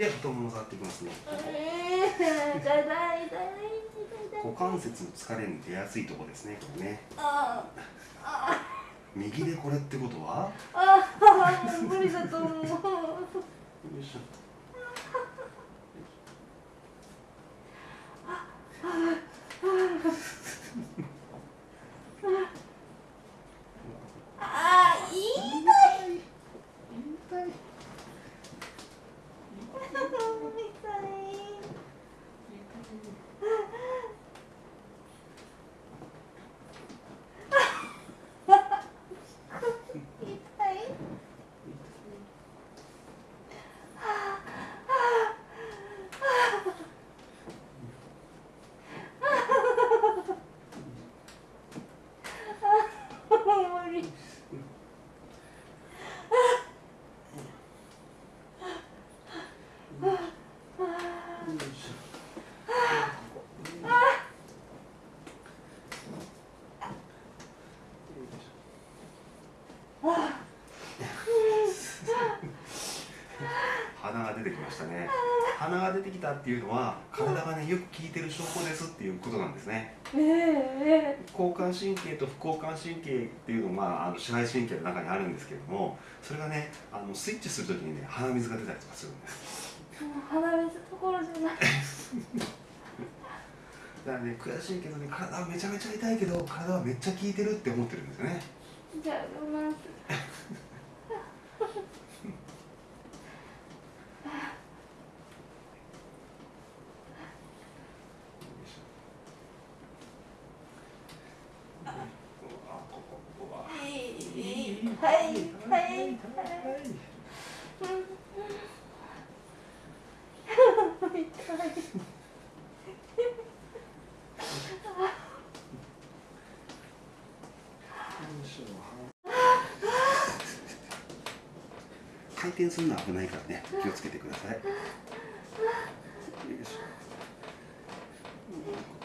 で太もも触っていきますね股関節の疲れに出やすいところですねこれね。右でこれってことは？無理だと思うよいしょああ痛い痛い痛い痛い無理よいしょ鼻が出てきましたね。鼻が出てきたっていうのは体がねよく効いてる証拠ですっていうことなんですね。ええ交感神経と副交感神経っていうのがあの支配神経の中にあるんですけれどもそれがねあのスイッチするときにね鼻水が出たりとかするんです。もう鼻水どころじゃない。だからね悔しいけどね体はめちゃめちゃ痛いけど体はめっちゃ効いてるって思ってるんですよね。じゃあ我慢するはいはい。はい。痛い。回転するのは危ない。からね気をつけてください。よい。しょ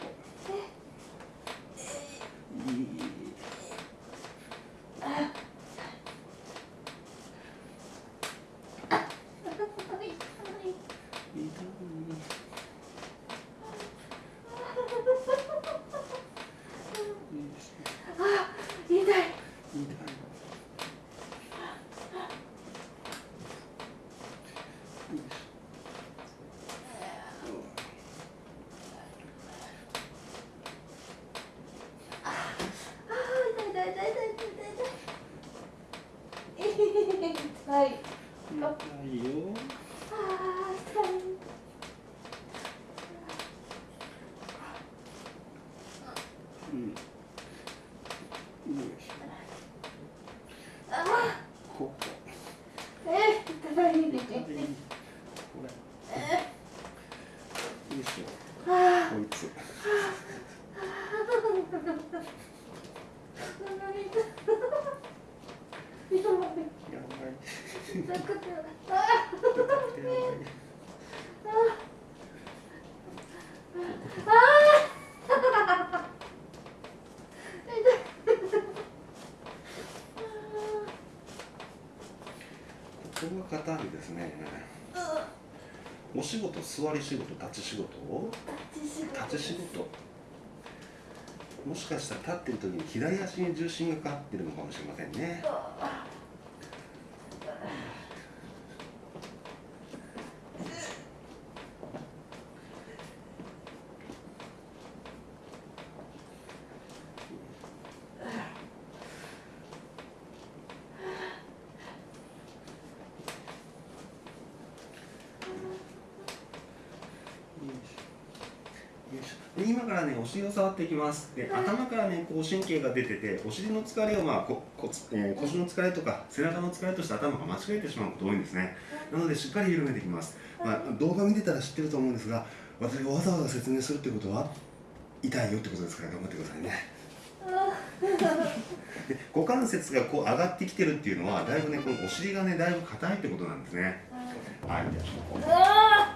ないよ。うん。ここ。えー、叩いてて。これ。えー、よいしょ。こいつ。痛くてあ痛くてやばいここが硬いですね。お仕事座り仕事立ち仕事立ち仕事もしかしたら立ってる時に左足に重心がかかってるのかもしれませんねで今からねお尻を触っていきます。で頭からねこう神経が出ててお尻の疲れを、まあここえー腰の疲れとか背中の疲れとして頭が間違えてしまうこと多いんですね。なのでしっかり緩めていきます、まあ、動画見てたら知ってると思うんですが私がわざわざ説明するってことは痛いよってことですから頑張ってくださいね。で股関節がこう上がってきてるっていうのはだいぶねこのお尻がねだいぶ硬いってことなんですね。はい。じゃああ